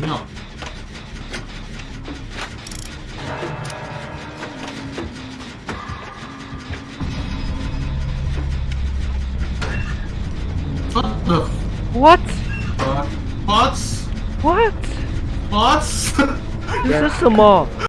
No. What the What? Uh, what? What? What? What? 这是什么？